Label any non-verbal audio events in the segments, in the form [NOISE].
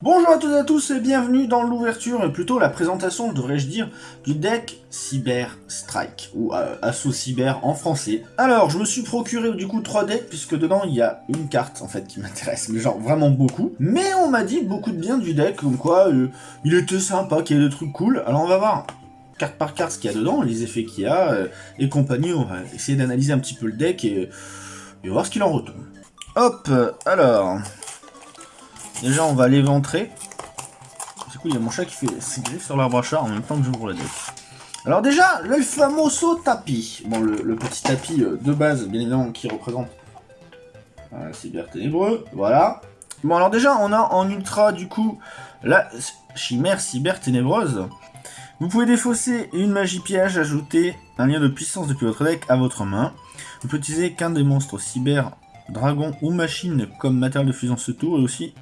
Bonjour à toutes et à tous et bienvenue dans l'ouverture, et plutôt la présentation, devrais-je dire, du deck Cyber Strike, ou euh, Assaut Cyber en français. Alors, je me suis procuré du coup trois decks, puisque dedans il y a une carte en fait qui [LAUGHS] m'intéresse, mais genre vraiment beaucoup. Mais on m'a dit beaucoup de bien du deck, comme quoi euh, il était sympa, qu'il y a des trucs cool. Alors on va voir carte par carte ce qu'il y a dedans, les effets qu'il y a, euh, et compagnie. On va essayer d'analyser un petit peu le deck et voir ce qu'il en retourne. Hop, alors... Déjà, on va l'éventrer. Du coup, il y a mon chat qui fait ses sur l'arbre à chat en même temps que j'ouvre la deck. Alors déjà, le famoso tapis. Bon, le, petit tapis euh, de base, bien évidemment, qui représente un cyber ténébreux, voilà. Bon, alors déjà, on a en ultra, du coup, la chimère cyber ténébreuse. Vous pouvez défausser une magie piège, ajouter un lien de puissance depuis votre deck à votre main. Vous pouvez utiliser qu'un des monstres cyber, dragon ou machine comme matériel de fusion ce tour, et aussi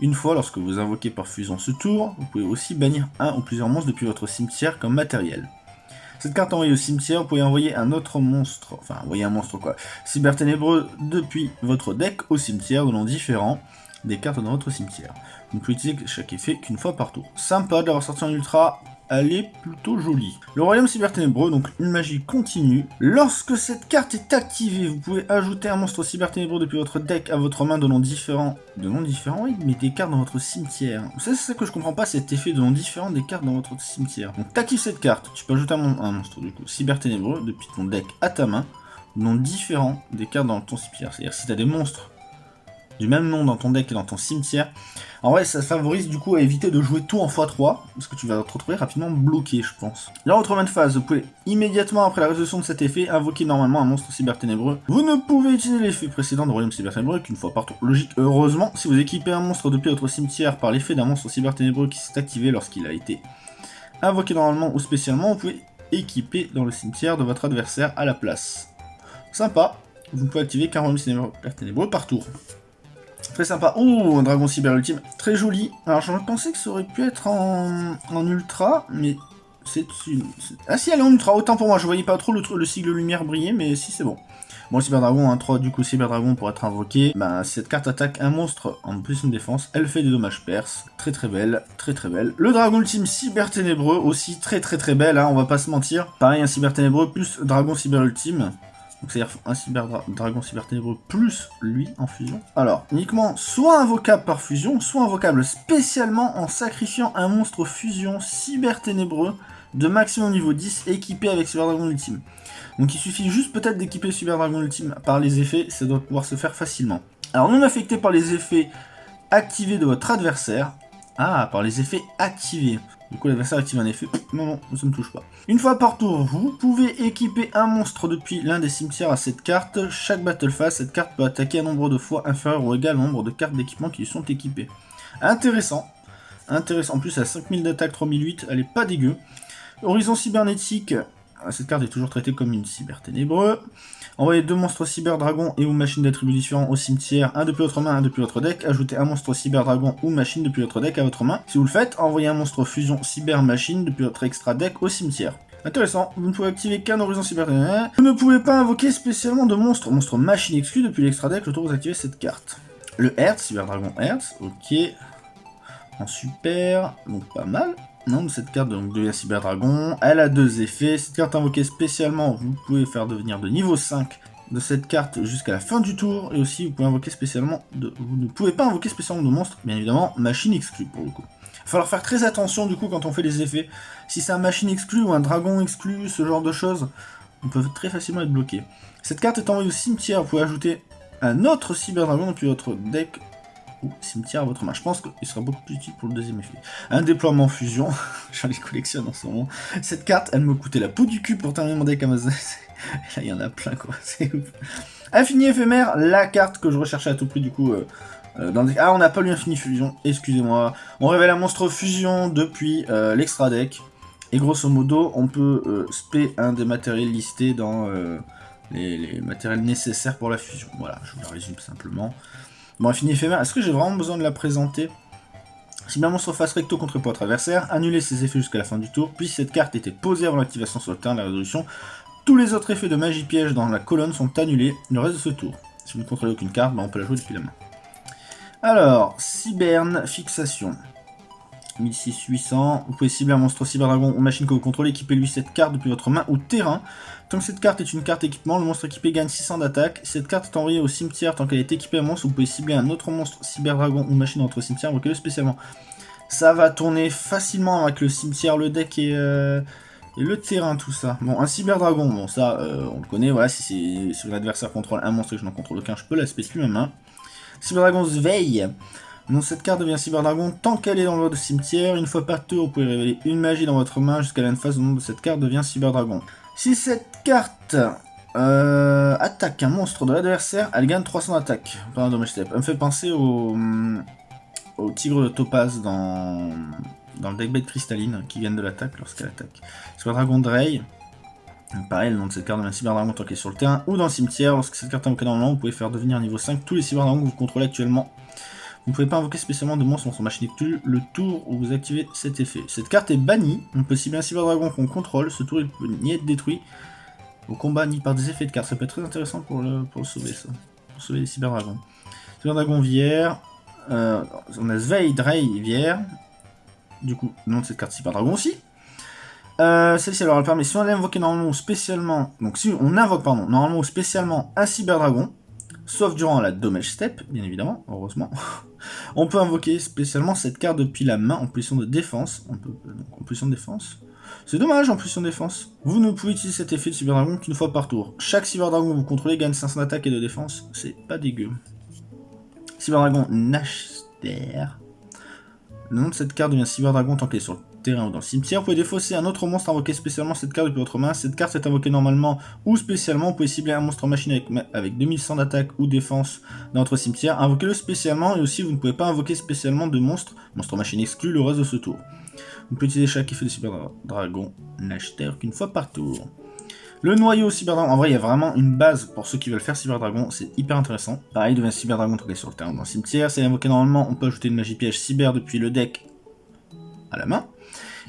une fois, lorsque vous invoquez par fusion ce tour, vous pouvez aussi bannir un ou plusieurs monstres depuis votre cimetière comme matériel. Cette carte envoyée au cimetière, vous pouvez envoyer un autre monstre, enfin envoyer un monstre quoi, cyber ténébreux depuis votre deck au cimetière de noms différents des cartes dans votre cimetière. Vous ne pouvez utiliser chaque effet qu'une fois par tour. Sympa d'avoir sorti en ultra elle est plutôt jolie. Le royaume cyberténébreux, donc une magie continue. Lorsque cette carte est activée, vous pouvez ajouter un monstre cyberténébreux depuis votre deck à votre main de noms différents. De noms différents, oui, mais des cartes dans votre cimetière. C'est ça que je comprends pas, cet effet de noms différents des cartes dans votre cimetière. Donc t'actives cette carte, tu peux ajouter un, monstre du coup cyberténébreux depuis ton deck à ta main, noms différents des cartes dans ton cimetière. C'est-à-dire si tu as des monstres du même nom dans ton deck et dans ton cimetière. En vrai, ça favorise du coup à éviter de jouer tout en x3, parce que tu vas te retrouver rapidement bloqué, je pense. Là, main de phase, vous pouvez immédiatement après la résolution de cet effet invoquer normalement un monstre cyber ténébreux. Vous ne pouvez utiliser l'effet précédent de Royaume cyber ténébreux qu'une fois par tour. Logique, heureusement, si vous équipez un monstre depuis votre cimetière par l'effet d'un monstre cyber ténébreux qui s'est activé lorsqu'il a été invoqué normalement ou spécialement, vous pouvez équiper dans le cimetière de votre adversaire à la place. Sympa, vous ne pouvez activer qu'un Royaume cyber ténébreux par tour. Très sympa. Oh, un dragon cyber ultime. Très joli. Alors, j'aurais pensé que ça aurait pu être en, ultra, mais c'est une... Ah si, elle est en ultra. Autant pour moi, je voyais pas trop le, le sigle lumière briller, mais si, c'est bon. Bon, Cyber Dragon, hein, 3 du coup Cyber Dragon pour être invoqué. Ben, cette carte attaque un monstre en plus une défense. Elle fait des dommages perses. Très très belle, très très belle. Le Dragon Ultime Cyber Ténébreux aussi très très très belle, hein, on va pas se mentir. Pareil, un Cyber Ténébreux plus Dragon Cyber Ultime. C'est-à-dire un cyber dragon cyber ténébreux plus lui en fusion. Alors, uniquement soit invocable par fusion, soit invocable spécialement en sacrifiant un monstre fusion cyber ténébreux de maximum niveau 10 équipé avec Cyber Dragon Ultime. Donc il suffit juste peut-être d'équiper Cyber Dragon Ultime par les effets, ça doit pouvoir se faire facilement. Alors non affecté par les effets activés de votre adversaire, ah, par les effets activés. Du coup, l'adversaire active un effet. Non, non, ça ne touche pas. Une fois par tour, vous pouvez équiper un monstre depuis l'un des cimetières à cette carte. Chaque battle phase, cette carte peut attaquer un nombre de fois inférieur ou égal au nombre de cartes d'équipement qui lui sont équipées. Intéressant. Intéressant. En plus, a 5000 d'attaque, 3008. Elle est pas dégueu. Horizon cybernétique. Cette carte est toujours traitée comme une cyber ténébreux. Envoyez deux monstres cyber dragon et ou machine d'attributs différents au cimetière, un depuis votre main, un depuis votre deck. Ajoutez un monstre cyber dragon ou machine depuis votre deck à votre main. Si vous le faites, envoyez un monstre fusion cyber machine depuis votre extra deck au cimetière. Intéressant, vous ne pouvez activer qu'un horizon cyber. Vous ne pouvez pas invoquer spécialement de monstres, monstre machine exclu depuis l'extra deck le tour vous activez cette carte. Le Hertz, cyber dragon Hertz, ok. En super, donc pas mal. Non, cette carte donc, devient Cyber Dragon. Elle a deux effets. Cette carte invoquée spécialement, vous pouvez faire devenir de niveau 5 de cette carte jusqu'à la fin du tour. Et aussi, vous pouvez invoquer spécialement de... Vous ne pouvez pas invoquer spécialement de monstres, bien évidemment, machine exclue pour le coup. Il va falloir faire très attention du coup quand on fait les effets. Si c'est un machine exclu ou un dragon exclu, ce genre de choses, on peut très facilement être bloqué. Cette carte est envoyée au cimetière, vous pouvez ajouter un autre Cyber Dragon depuis votre deck cimetière à votre main. Je pense qu'il sera beaucoup plus utile pour le deuxième effet. Un déploiement fusion, [LAUGHS] j'en les collectionne en ce moment. Cette carte, elle me coûtait la peau du cul pour terminer mon deck Amazon. [LAUGHS] Là, il y en a plein, quoi. [LAUGHS] C'est ouf. Infini éphémère, la carte que je recherchais à tout prix, du coup... Euh, euh, dans Ah, on n'a pas lu Infini Fusion, excusez-moi. On révèle un monstre fusion depuis euh, l'extra deck. Et grosso modo, on peut spé un des matériels listés dans les, les, matériels nécessaires pour la fusion. Voilà, je vous le résume simplement. Bon, infini éphémère, est-ce que j'ai vraiment besoin de la présenter? Si bien monstre face recto contre votre adversaire, annulez ses effets jusqu'à la fin du tour, puis cette carte était posée avant l'activation sur le terrain de la résolution, tous les autres effets de magie piège dans la colonne sont annulés le reste de ce tour. Si vous ne contrôlez aucune carte, bah, on peut la jouer depuis la main. Alors, Cyberne Fixation. 1600. Vous pouvez cibler un monstre cyberdragon ou machine que vous contrôlez, équipez-lui cette carte depuis votre main ou terrain. Tant que cette carte est une carte équipement, le monstre équipé gagne 600 d'attaque. Cette carte est envoyée au cimetière tant qu'elle est équipée à monstre. Vous pouvez cibler un autre monstre cyberdragon ou machine dans votre cimetière, invoquez-le spécialement. Ça va tourner facilement avec le cimetière, le deck et, euh, le terrain, tout ça. Bon, un cyberdragon, bon ça, euh, on le connaît, voilà, si, si l'adversaire contrôle un monstre et que je n'en contrôle aucun, je peux l'aspect plus ma main. Cyberdragon se veille. Donc cette carte devient Cyberdragon tant qu'elle est dans votre cimetière. Une fois par tour, vous pouvez révéler une magie dans votre main jusqu'à la phase. nom de cette carte devient Cyberdragon. Si cette carte euh, attaque un monstre de l'adversaire, elle gagne 300 d'attaque. Pas un dommage step. Elle me fait penser au, hum, au tigre de topaz dans, dans le deckbait cristalline qui gagne de l'attaque lorsqu'elle attaque. Cyberdragon Drey. Pareil, le nom de cette carte devient Cyberdragon tant qu'elle est sur le terrain ou dans le cimetière. Lorsque cette carte est invoquée normalement, vous pouvez faire devenir niveau 5 tous les Cyberdragons que vous contrôlez actuellement vous ne pouvez pas invoquer spécialement de monstres son machine le tour où vous activez cet effet. Cette carte est bannie, on peut cibler un cyberdragon qu'on contrôle, ce tour il peut ni être détruit au combat ni par des effets de carte. Ça peut être très intéressant pour le, pour le sauver ça, pour sauver les cyberdragons. Cyberdragon Vière, euh, on a Sveid, Drey, Vière, du coup, nom de cette carte cyberdragon aussi. Euh, Celle-ci alors elle permet, si on invoqué normalement ou spécialement, donc si on invoque pardon, normalement ou spécialement un cyberdragon, sauf durant la Domage Step, bien évidemment, heureusement. [LAUGHS] on peut invoquer spécialement cette carte depuis la main en position de défense. Donc en position de défense. C'est dommage en position de défense. Vous ne pouvez utiliser cet effet de Cyberdragon qu'une fois par tour. Chaque Cyberdragon que vous contrôlez gagne 500 d'attaque et de défense. C'est pas dégueu. Cyberdragon Nashter. Le nom de cette carte devient Cyberdragon tant qu'elle est sur le terrain ou dans le cimetière. Vous pouvez défausser un autre monstre invoqué spécialement cette carte depuis votre main. Cette carte est invoquée normalement ou spécialement. Vous pouvez cibler un monstre machine avec, avec 2100 d'attaque ou défense dans votre cimetière. Invoquez-le spécialement et aussi vous ne pouvez pas invoquer spécialement de monstre. Monstre machine exclu le reste de ce tour. Vous pouvez utiliser chaque effet de Cyber Dragon n'acheter qu'une fois par tour. Le noyau Cyberdragon, en vrai il y a vraiment une base pour ceux qui veulent faire Cyberdragon, c'est hyper intéressant. Pareil, devient Cyberdragon est sur le terrain dans le cimetière, c'est invoqué normalement, on peut ajouter une magie piège cyber depuis le deck à la main.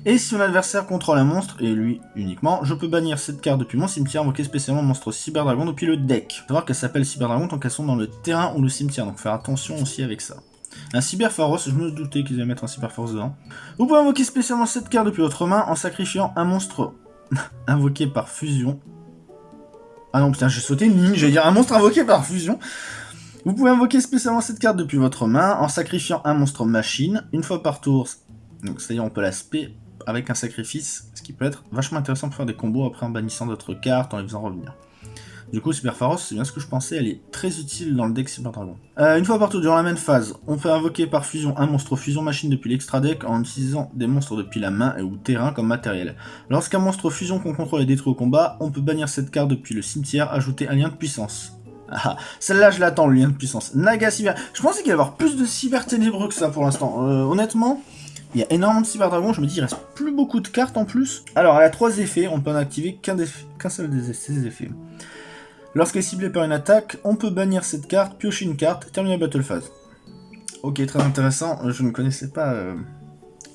Et si mon adversaire contrôle un monstre, et lui uniquement, je peux bannir cette carte depuis mon cimetière, invoquer spécialement le monstre Cyberdragon depuis le deck. Faut savoir qu'elle s'appelle Cyberdragon tant qu'elles sont dans le terrain ou le cimetière, donc faire attention aussi avec ça. Un Cyberpharos, je me doutais qu'ils allaient mettre un Cyberpharos dedans. Vous pouvez invoquer spécialement cette carte depuis votre main en sacrifiant un monstre [LAUGHS] invoqué par fusion. Ah non, putain, j'ai sauté une ligne, j'allais dire un monstre invoqué par fusion. Vous pouvez invoquer spécialement cette carte depuis votre main en sacrifiant un monstre machine une fois par tour. Donc c'est-à-dire on peut l'aspect avec un sacrifice, ce qui peut être vachement intéressant pour faire des combos après en bannissant d'autres cartes, en les faisant revenir. Du coup, Super c'est bien ce que je pensais, elle est très utile dans le deck Dragon. Euh, une fois partout durant la même phase, on peut invoquer par fusion un monstre fusion machine depuis l'extra deck en utilisant des monstres depuis la main et ou terrain comme matériel. Lorsqu'un monstre fusion qu'on contrôle est détruit au combat, on peut bannir cette carte depuis le cimetière, ajouter un lien de puissance. Ah, celle-là je l'attends, le lien de puissance. Naga Cyber. Je pensais qu'il y avoir plus de cyber ténébreux que ça pour l'instant. Euh, honnêtement, il y a énormément de cyberdragons, je me dis il reste plus beaucoup de cartes en plus. Alors elle a trois effets, on peut en activer qu'un seul de ces effets. Lorsqu'elle est ciblée par une attaque, on peut bannir cette carte, piocher une carte, terminer la battle phase. Ok, très intéressant, je ne connaissais pas euh,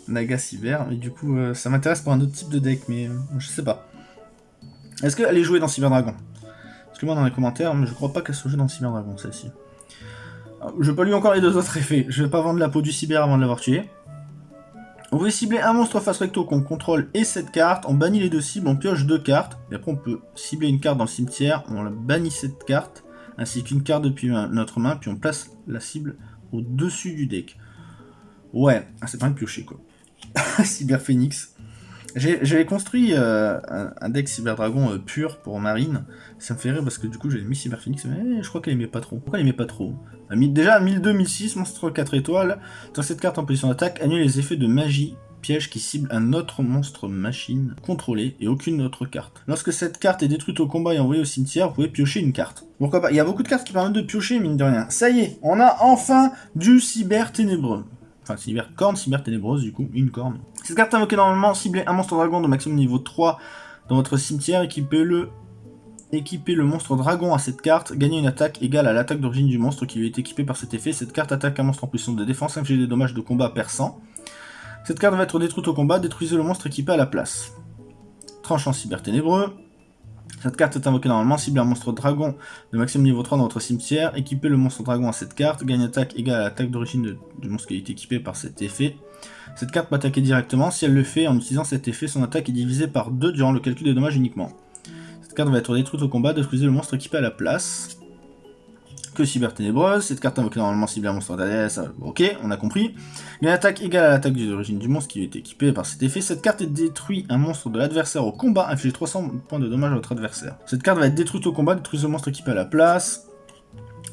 Naga Cyber, mais du coup euh, ça m'intéresse pour un autre type de deck, mais euh, je sais pas. Est-ce qu'elle est jouée dans Cyberdragon Excusez-moi dans les commentaires, mais je crois pas qu'elle soit jouée dans Cyberdragon celle-ci. Je pas lui encore les deux autres effets, je vais pas vendre la peau du cyber avant de l'avoir tué. On veut cibler un monstre face recto qu'on contrôle et cette carte, on bannit les deux cibles, on pioche deux cartes, et après on peut cibler une carte dans le cimetière, on bannit cette carte, ainsi qu'une carte depuis notre main, puis on place la cible au-dessus du deck. Ouais, ah, c'est pas un piocher quoi. [LAUGHS] Cyber Phoenix. J'avais construit euh, un, deck Cyber Dragon euh, pur pour Marine. Ça me fait rire parce que du coup j'avais mis Cyber Phoenix, mais je crois qu'elle aimait pas trop. Pourquoi elle aimait pas trop? Déjà 1002-1006, monstre 4 étoiles. Dans cette carte en position d'attaque, annule les effets de magie piège qui cible un autre monstre machine contrôlé et aucune autre carte. Lorsque cette carte est détruite au combat et envoyée au cimetière, vous pouvez piocher une carte. Pourquoi pas? Il y a beaucoup de cartes qui permettent de piocher, mine de rien. Ça y est, on a enfin du cyber ténébreux. Enfin, cyber corne, cyber ténébreuse, du coup, une corne. Cette carte invoquée normalement cibler un monstre dragon de maximum niveau 3 dans votre cimetière, équipez-le Équiper le monstre dragon à cette carte, gagner une attaque égale à l'attaque d'origine du monstre qui lui est équipé par cet effet. Cette carte attaque un monstre en position de défense, inflige des dommages de combat perçant. Cette carte va être détruite au combat, détruisez le monstre équipé à la place. Tranchant cyber ténébreux. Cette carte est invoquée normalement, cible un monstre dragon de maximum niveau 3 dans votre cimetière, équipez le monstre dragon à cette carte, gagne attaque égale à l'attaque d'origine du monstre qui est équipé par cet effet. Cette carte peut attaquer directement, si elle le fait en utilisant cet effet, son attaque est divisée par 2 durant le calcul des dommages uniquement. Cette carte va être détruite au combat, détruisez le monstre équipé à la place que Cyber Ténébreuse. Cette carte invoquée normalement cible un monstre d'ADS. Ok, on a compris. Une attaque égale à l'attaque d'origine du monstre qui est équipé par cet effet. Cette carte est détruit un monstre de l'adversaire au combat, inflige 300 points de dommage à votre adversaire. Cette carte va être détruite au combat, détruisez le monstre équipé à la place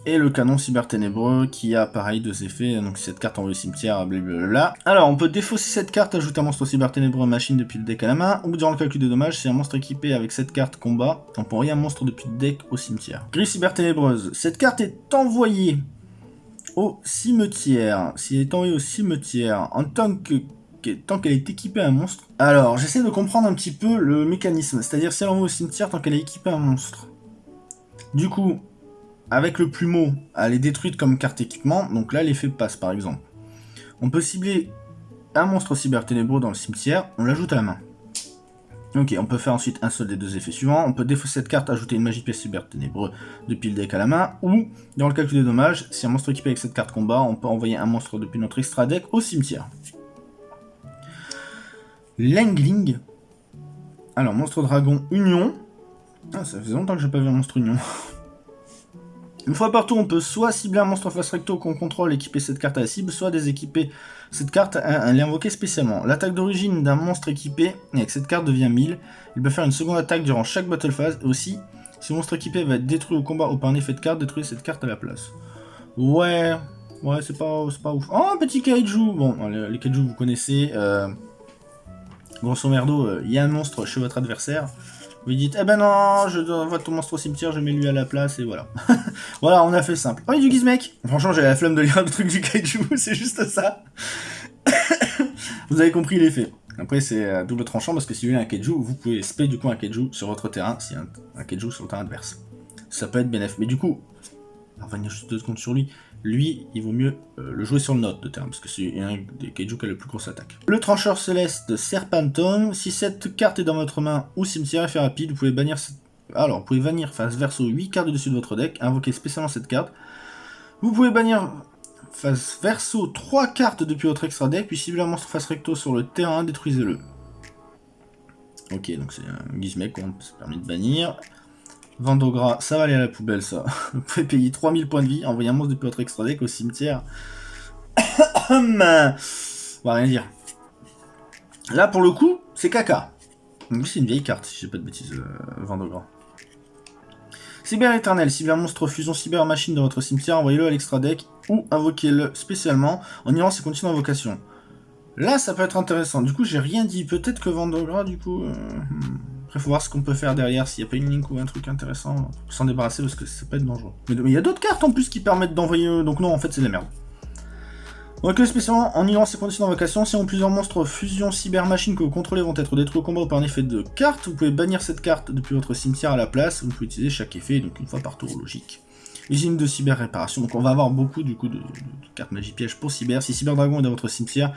et le canon cyber ténébreux qui a pareil deux effets, donc cette carte envoie au cimetière, blablabla. Alors on peut défausser cette carte, ajouter un monstre cyber ténébreux machine depuis le deck à la main, ou durant le calcul des dommages, si un monstre équipé avec cette carte combat, on peut un monstre depuis le deck au cimetière. Gris cyber ténébreuse, cette carte est envoyée au cimetière, si elle est envoyée au cimetière en tant que tant qu'elle est équipée à un monstre. Alors, j'essaie de comprendre un petit peu le mécanisme, c'est-à-dire si elle envoie au cimetière tant qu'elle est équipée un monstre. Du coup, avec le plumeau, elle est détruite comme carte équipement, donc là l'effet passe par exemple. On peut cibler un monstre cyber ténébreux dans le cimetière, on l'ajoute à la main. Ok, on peut faire ensuite un seul des deux effets suivants. On peut défausser cette carte, ajouter une magie pièce cyber ténébreux depuis le deck à la main, ou, dans le calcul des dommages, si un monstre équipé avec cette carte combat, on peut envoyer un monstre depuis notre extra deck au cimetière. Langling. Alors, monstre dragon Union. Ah, ça fait longtemps que j'ai pas vu un monstre Union. [LAUGHS] Une fois partout, on peut soit cibler un monstre face recto qu'on contrôle, équiper cette carte à la cible, soit déséquiper cette carte et l'invoquer spécialement. L'attaque d'origine d'un monstre équipé avec cette carte devient 1000. Il peut faire une seconde attaque durant chaque battle phase. Et aussi, si le monstre équipé va être détruit au combat ou par un effet de carte, détruire cette carte à la place. Ouais, ouais, c'est pas, pas ouf. Oh, un petit kaiju Bon, les, kaiju, vous connaissez. Euh, grosso merdo, euh, il y a un monstre chez votre adversaire. Vous dites, eh ben non, je envoie ton monstre au cimetière, je mets lui à la place, et voilà. [LAUGHS] voilà, on a fait simple. Oh, il y a du gizmek Franchement, j'ai la flemme de lire le truc du kaiju, [LAUGHS] c'est juste ça. [COUGHS] vous avez compris l'effet. Après, c'est double tranchant, parce que si vous voulez un kaiju, vous pouvez spé du coup un kaiju sur votre terrain, si un, un kaiju sur le terrain adverse. Ça peut être bénéf. Mais du coup, on va revenir juste deux secondes sur lui lui, il vaut mieux euh, le jouer sur le note de terme, parce que c'est un des kaiju qui a le plus grosse attaque. Le trancheur céleste Serpentum, si cette carte est dans votre main ou cimetière, effet rapide, vous pouvez bannir Alors, vous pouvez bannir face verso 8 cartes dessus de votre deck, invoquer spécialement cette carte. Vous pouvez bannir face verso 3 cartes depuis votre extra deck, puis cibler un monstre face recto sur le terrain, détruisez-le. Ok, donc c'est un gizmek qu'on se permet de bannir. Vendogras, ça va aller à la poubelle ça. [LAUGHS] Vous pouvez payer 3000 points de vie, envoyer un monstre depuis votre extra deck au cimetière. [COUGHS] On va rien dire. Là pour le coup, c'est caca. C'est une vieille carte si j'ai pas de bêtises, euh. Cyber éternel, cyber monstre fusion cyber machine dans votre cimetière, envoyez-le à l'extra deck ou invoquez-le spécialement en ignorant ses conditions d'invocation. Là, ça peut être intéressant. Du coup, j'ai rien dit. Peut-être que Vendogras, du coup... Euh, hmm. Après, faut voir ce qu'on peut faire derrière, s'il n'y a pas une link ou un truc intéressant, s'en débarrasser, parce que ça peut être dangereux. Mais il y a d'autres cartes en plus qui permettent d'envoyer... Donc non, en fait, c'est de la merde. Donc spécialement, en ignorant ces conditions d'invocation, si on plusieurs monstres fusion cyber machine que vous contrôlez vont être détruits au combat ou par un effet de carte, vous pouvez bannir cette carte depuis votre cimetière à la place, vous pouvez utiliser chaque effet, donc une fois par tour, logique. Usine de cyber réparation. Donc on va avoir beaucoup du coup de, cartes magie piège pour cyber. Si cyber dragon est dans votre cimetière,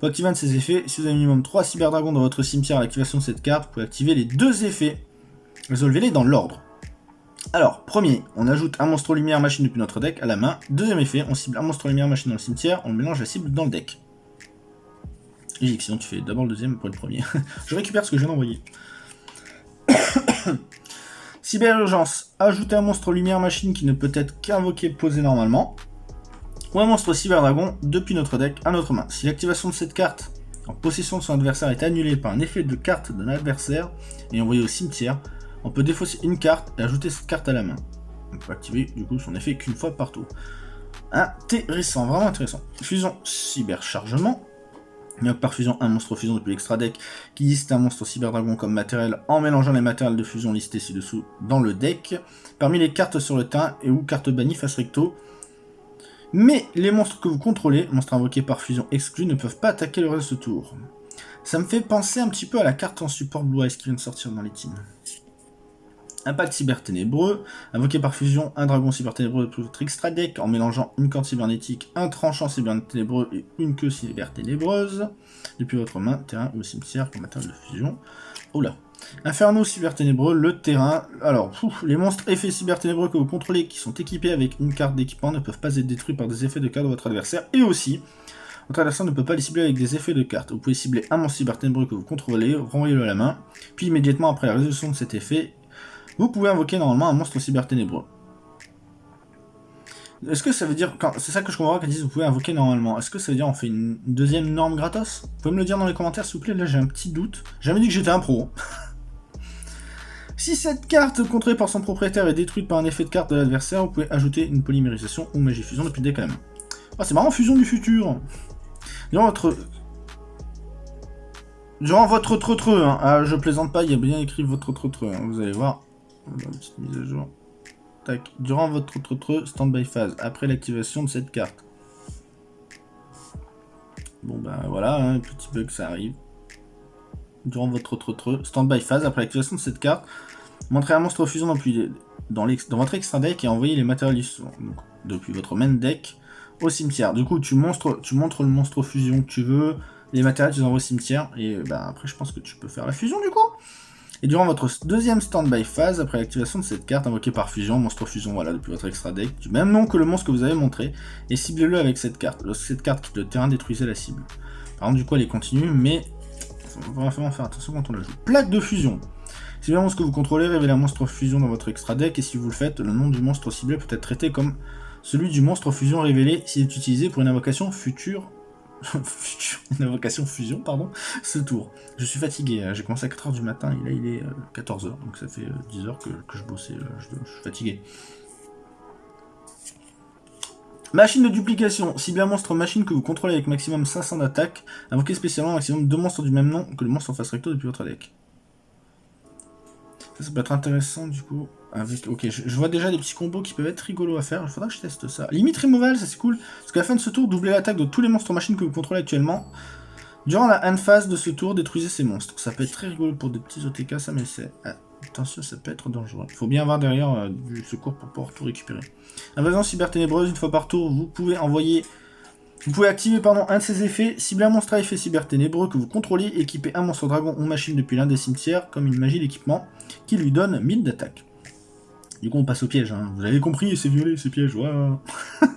vous activer un de ses effets. Si vous avez minimum 3 cyber dragons dans votre cimetière à l'activation de cette carte, vous pouvez activer les deux effets. Résolvez-les dans l'ordre. Alors, premier, on ajoute un monstre lumière machine depuis notre deck à la main. Deuxième effet, on cible un monstre lumière machine dans le cimetière, on mélange la cible dans le deck. Logique, sinon tu fais d'abord le deuxième pour le premier. [LAUGHS] je récupère ce que je viens d'envoyer. [COUGHS] Cyber urgence, ajouter un monstre lumière machine qui ne peut être qu'invoqué posé normalement. Ou un monstre cyber dragon depuis notre deck à notre main. Si l'activation de cette carte en possession de son adversaire est annulée par un effet de carte d'un adversaire et envoyé au cimetière, on peut défausser une carte et ajouter cette carte à la main. On peut activer du coup son effet qu'une fois par tour. Intéressant, vraiment intéressant. Fusion cyber chargement par fusion un monstre fusion depuis l'extra deck qui liste un monstre cyber dragon comme matériel en mélangeant les matériels de fusion listés ci-dessous dans le deck. Parmi les cartes sur le terrain et ou cartes bannies face recto. Mais les monstres que vous contrôlez, monstres invoqués par fusion exclus, ne peuvent pas attaquer le reste de ce tour. Ça me fait penser un petit peu à la carte en support Blue Eyes qui vient de sortir dans les teams. Impact cyber ténébreux, invoqué par fusion un dragon cyber ténébreux de votre extra deck en mélangeant une corde cybernétique, un tranchant cyber ténébreux et une queue cyber ténébreuse depuis votre main, terrain ou cimetière pour matériel de fusion. Oula, Inferno cyberténébreux, le terrain. Alors, les monstres effets cyberténébreux que vous contrôlez qui sont équipés avec une carte d'équipement ne peuvent pas être détruits par des effets de carte de votre adversaire. Et aussi, votre adversaire ne peut pas les cibler avec des effets de carte. Vous pouvez cibler un monstre cyberténébreux que vous contrôlez, renvoyez-le à la main, puis immédiatement après la résolution de cet effet, vous pouvez invoquer normalement un monstre cyberténébreux. Est-ce que ça veut dire... C'est ça que je comprends quand ils disent vous pouvez invoquer normalement. Est-ce que ça veut dire on fait une deuxième norme gratos? Vous pouvez me le dire dans les commentaires s'il vous plaît, là j'ai un petit doute. J'ai jamais dit que j'étais un pro. [LAUGHS] si cette carte contrôlée par son propriétaire est détruite par un effet de carte de l'adversaire, vous pouvez ajouter une polymérisation ou magie fusion depuis le main. Ah c'est marrant, fusion du futur Durant votre... Durant votre treutreux, hein. ah, je plaisante pas, il y a bien écrit votre treutreux, hein. vous allez voir. Une petite mise à jour. Durant votre stand standby phase, après l'activation de cette carte. Bon ben voilà, un hein, petit bug ça arrive. Durant votre stand standby phase, après l'activation de cette carte, montrez un monstre fusion dans, dans, votre extra deck et envoyez les matériaux depuis votre main deck au cimetière. Du coup, tu, montres, tu montres le monstre fusion que tu veux, les matériaux tu les envoies au cimetière, et ben après je pense que tu peux faire la fusion du coup. Et durant votre deuxième standby phase, après l'activation de cette carte invoquée par fusion, monstre fusion, voilà, depuis votre extra deck, du même nom que le monstre que vous avez montré, et ciblez-le avec cette carte. Lorsque cette carte quitte le terrain, détruisez la cible. Par contre, du coup, elle est continue, mais il faut vraiment faire attention quand on la joue. Plaque de fusion. Si le monstre que vous contrôlez révèle un monstre fusion dans votre extra deck, et si vous le faites, le nom du monstre ciblé peut être traité comme celui du monstre fusion révélé s'il est utilisé pour une invocation future une invocation fusion, pardon, ce tour. Je suis fatigué, hein. j'ai commencé à 4h du matin et là il est 14h, euh, donc ça fait 10h euh, que, je bossais, euh, je, suis fatigué. Machine de duplication. Cible un monstre machine que vous contrôlez avec maximum 500 d'attaque, invoquez spécialement maximum 2 monstres du même nom que le monstre en face recto depuis votre deck. Ça, peut être intéressant du coup. Ok, je, vois déjà des petits combos qui peuvent être rigolos à faire. Il faudra que je teste ça. Limite removal, ça c'est cool. Parce qu'à la fin de ce tour, doublez l'attaque de tous les monstres machines que vous contrôlez actuellement. Durant la end phase de ce tour, détruisez ces monstres. Ça peut être très rigolo pour des petits OTK, ça, mais c'est... Ah, attention, ça peut être dangereux. Il faut bien avoir derrière euh, du secours pour pouvoir tout récupérer. Invasion cyber ténébreuse, une fois par tour, vous pouvez envoyer vous pouvez activer pardon, un de ces effets, cibler un monstre à effet cyber ténébreux que vous contrôlez, équiper un monstre dragon ou machine depuis l'un des cimetières, comme une magie d'équipement, qui lui donne 1000 d'attaque. Du coup on passe au piège, hein. vous avez compris, c'est violet, c'est piège, voilà. [LAUGHS]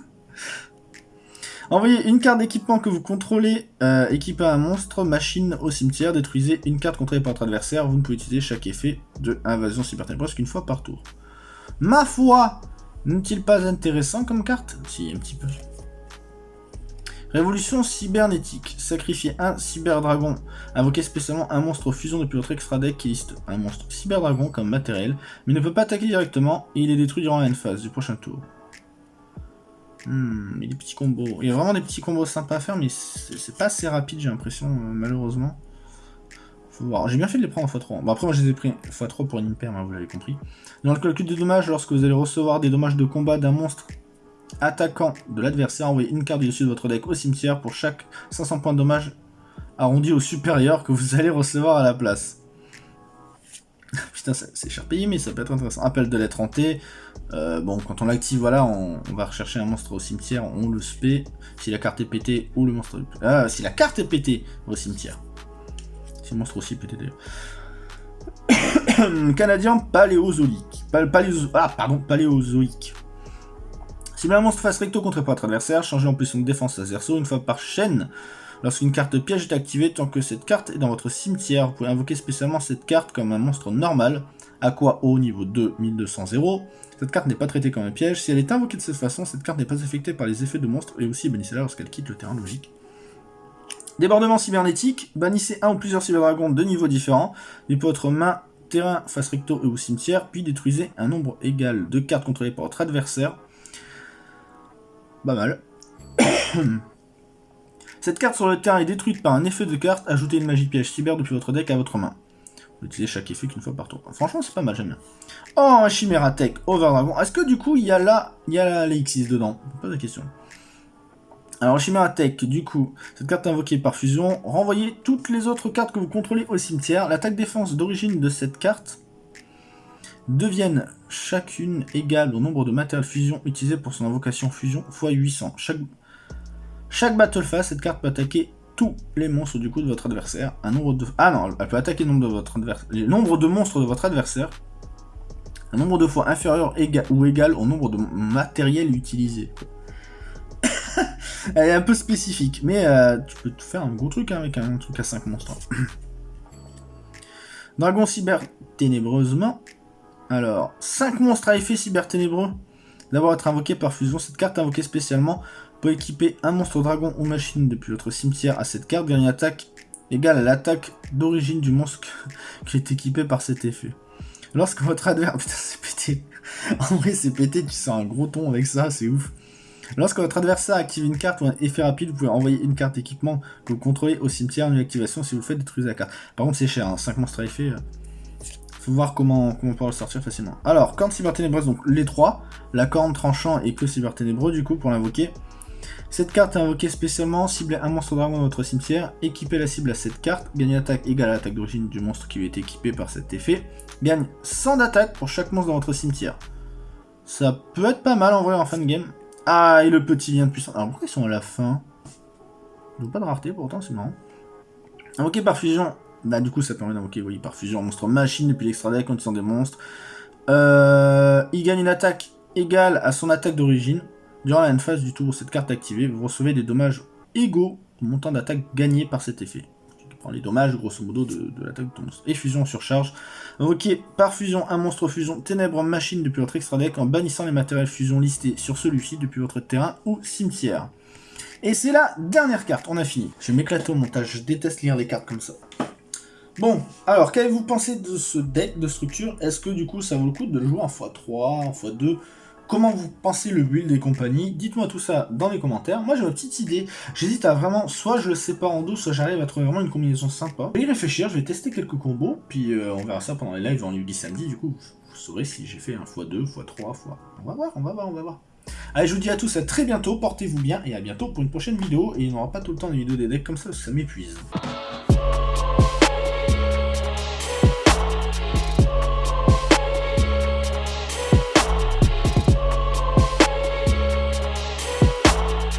Envoyez une carte d'équipement que vous contrôlez, euh, équipez un monstre, machine au cimetière, détruisez une carte contrôlée par votre adversaire, vous ne pouvez utiliser chaque effet de invasion cyber ténébreuse qu'une fois par tour. Ma foi N'est-il pas intéressant comme carte? Si, un petit peu. Révolution cybernétique. Sacrifier un cyberdragon. Invoquer spécialement un monstre fusion depuis votre extra deck qui liste un monstre cyberdragon comme matériel, mais ne peut pas attaquer directement et il est détruit durant la end phase du prochain tour. Hmm, il y a des petits combos. Il y a vraiment des petits combos sympas à faire, mais c'est pas assez rapide, j'ai l'impression, euh, malheureusement. J'ai bien fait de les prendre en x3. Bon, après, moi, je les ai pris x3 pour une imper, hein, vous l'avez compris. Dans le calcul de dommages, lorsque vous allez recevoir des dommages de combat d'un monstre attaquant de l'adversaire, envoyez une carte du dessus de votre deck au cimetière pour chaque 500 points de dommage arrondi au supérieur que vous allez recevoir à la place. [LAUGHS] Putain, c'est cher payé, mais ça peut être intéressant. Appel de lettre hanté. Euh, bon, quand on l'active, voilà, on, va rechercher un monstre au cimetière, on le spé. Si la carte est pétée, ou le monstre... Ah, si la carte est pétée, au cimetière. Si le monstre aussi pété, d'ailleurs. [COUGHS] Canadien paléozoïque. ah, pardon, paléozoïque. Si un monstre face recto contre votre adversaire, changez en position de défense à Zerso une fois par chaîne. Lorsqu'une carte piège est activée, tant que cette carte est dans votre cimetière, vous pouvez invoquer spécialement cette carte comme un monstre normal, Aqua haut niveau 2, 1200 Cette carte n'est pas traitée comme un piège. Si elle est invoquée de cette façon, cette carte n'est pas affectée par les effets de monstre et aussi bannissez-la lorsqu'elle quitte le terrain logique. Débordement cybernétique, bannissez un ou plusieurs cyberdragons de niveaux différents, depuis votre main, terrain, face recto et ou cimetière, puis détruisez un nombre égal de cartes contrôlées par votre adversaire pas mal. [COUGHS] Cette carte sur le terrain est détruite par un effet de carte. Ajoutez une magie piège cyber depuis votre deck à votre main. Vous utilisez chaque effet qu'une fois par tour. Franchement, c'est pas mal, j'aime bien. Oh, un Chimera Tech Over Dragon. Est-ce que du coup, il y a là, il y a X6 dedans? Pas de question. Alors, Chimera Tech, du coup, cette carte invoquée par fusion, renvoyez toutes les autres cartes que vous contrôlez au cimetière. L'attaque défense d'origine de cette carte deviennent chacune égale au nombre de matériels fusion utilisés pour son invocation fusion x 800. Chaque, chaque battle phase, cette carte peut attaquer tous les monstres du coup de votre adversaire. Un nombre de... Ah non, elle peut attaquer le nombre de monstres de votre adversaire. Un nombre de fois inférieur ou égal au nombre de matériel utilisé. [COUGHS] elle est un peu spécifique, mais euh, tu peux faire un gros truc hein, avec un truc à 5 monstres. [COUGHS] Dragon cyber ténébreusement. Alors, 5 monstres à effet cyber ténébreux. D'abord être invoqué par fusion. Cette carte invoquée spécialement peut équiper un monstre dragon ou machine depuis votre cimetière à cette carte. Gagne une attaque égale à l'attaque d'origine du monstre [LAUGHS] qui est équipé par cet effet. Lorsque votre adversaire... [LAUGHS] Putain, c'est pété. en vrai, c'est pété. Tu sens un gros ton avec ça. C'est ouf. Lorsque votre adversaire active une carte ou un effet rapide, vous pouvez envoyer une carte équipement que vous contrôlez au cimetière. Une activation, si vous faites, détruisez la carte. Par contre, c'est cher. 5 hein. monstres à effet... Euh, faut voir comment, on peut le sortir facilement. Alors, corne cyber ténébreuse, donc les trois. La corne tranchant et que cyber ténébreux, du coup, pour l'invoquer. Cette carte est invoquée spécialement, ciblez un monstre dragon dans votre cimetière, équipez la cible à cette carte, gagne attaque égale à l'attaque d'origine du monstre qui lui est équipé par cet effet, gagne 100 d'attaque pour chaque monstre dans votre cimetière. Ça peut être pas mal en vrai en fin de game. Ah, et le petit lien de puissance. Alors pourquoi ils sont à la fin? Ils n'ont pas de rareté pourtant, c'est marrant. Invoqué par fusion, bah du coup ça permet d'invoquer, par fusion, monstre machine depuis l'extra deck ils sont des monstres. Euh, il gagne une attaque égale à son attaque d'origine. Durant la phase du tour, cette carte activée, vous recevez des dommages égaux au montant d'attaque gagné par cet effet. Tu prends les dommages, grosso modo, de, l'attaque de ton monstre. Et fusion surcharge. Invoqué par fusion un monstre fusion ténèbres machine depuis votre extra deck en bannissant les matériels fusion listés sur celui-ci depuis votre terrain ou cimetière. Et c'est la dernière carte, on a fini. Je vais m'éclater au montage, je déteste lire les cartes comme ça. Bon, alors qu'avez-vous pensé de ce deck de structure? Est-ce que du coup ça vaut le coup de le jouer en x3, en x2 comment vous pensez le build et compagnie. Dites-moi tout ça dans les commentaires. Moi j'ai ma petite idée. J'hésite à vraiment, soit je le sépare en deux, soit j'arrive à trouver vraiment une combinaison sympa. Je vais y réfléchir, je vais tester quelques combos, puis euh, on verra ça pendant les lives en lundi samedi. Du coup, vous saurez si j'ai fait un x2, x3, x... On va voir, on va voir, on va voir. Allez, je vous dis à tous à très bientôt, portez-vous bien, et à bientôt pour une prochaine vidéo. Et il n'y aura pas tout le temps de vidéos des decks comme ça, ça m'épuise.